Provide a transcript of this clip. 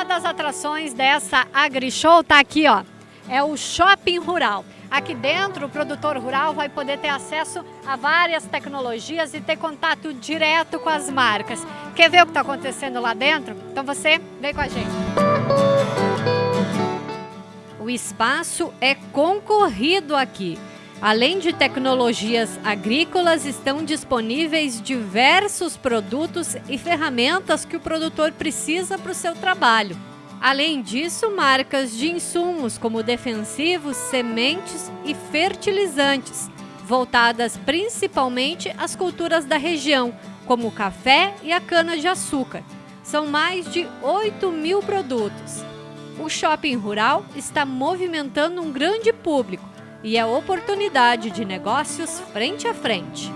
uma das atrações dessa AgriShow está aqui, ó. É o Shopping Rural. Aqui dentro, o produtor rural vai poder ter acesso a várias tecnologias e ter contato direto com as marcas. Quer ver o que está acontecendo lá dentro? Então você vem com a gente. O espaço é concorrido aqui. Além de tecnologias agrícolas, estão disponíveis diversos produtos e ferramentas que o produtor precisa para o seu trabalho. Além disso, marcas de insumos como defensivos, sementes e fertilizantes, voltadas principalmente às culturas da região, como o café e a cana-de-açúcar. São mais de 8 mil produtos. O shopping rural está movimentando um grande público e é oportunidade de negócios frente a frente.